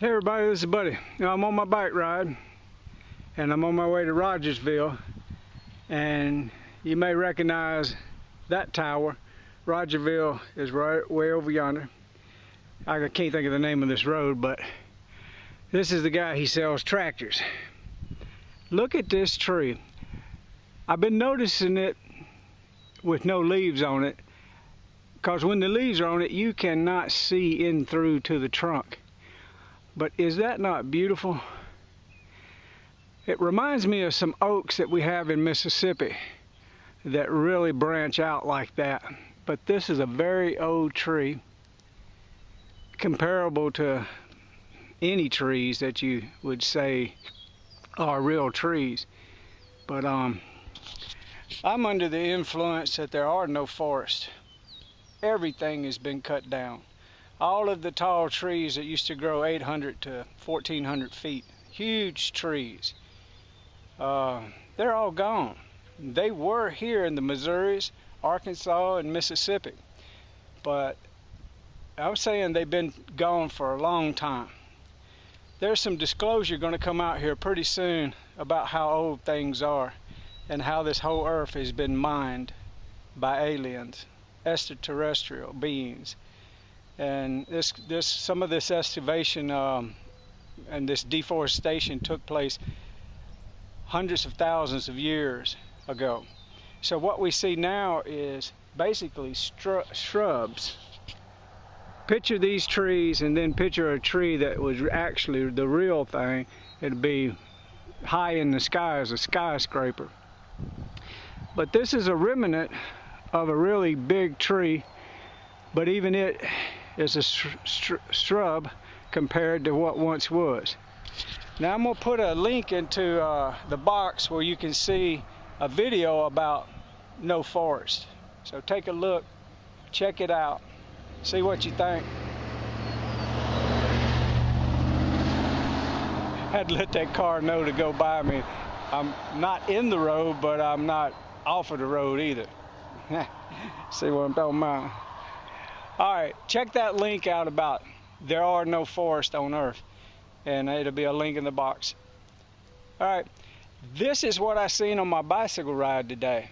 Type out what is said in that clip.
Hey everybody, this is Buddy. Now, I'm on my bike ride and I'm on my way to Rogersville and you may recognize that tower. Rogersville is right way over yonder. I can't think of the name of this road but this is the guy he sells tractors. Look at this tree. I've been noticing it with no leaves on it because when the leaves are on it you cannot see in through to the trunk but is that not beautiful? It reminds me of some oaks that we have in Mississippi that really branch out like that. But this is a very old tree, comparable to any trees that you would say are real trees. But um, I'm under the influence that there are no forests. Everything has been cut down all of the tall trees that used to grow 800 to 1400 feet, huge trees, uh, they're all gone. They were here in the Missouris, Arkansas, and Mississippi, but I'm saying they've been gone for a long time. There's some disclosure going to come out here pretty soon about how old things are and how this whole earth has been mined by aliens, extraterrestrial beings and this this some of this excavation um, and this deforestation took place hundreds of thousands of years ago. So what we see now is basically shrubs. Picture these trees and then picture a tree that was actually the real thing. It'd be high in the sky as a skyscraper. But this is a remnant of a really big tree, but even it is a shrub compared to what once was. Now I'm going to put a link into uh, the box where you can see a video about no forest. So take a look, check it out, see what you think. Had to let that car know to go by me. I'm not in the road, but I'm not off of the road either. see what I'm talking about? All right, check that link out about there are no forests on Earth. And it'll be a link in the box. All right, this is what I seen on my bicycle ride today.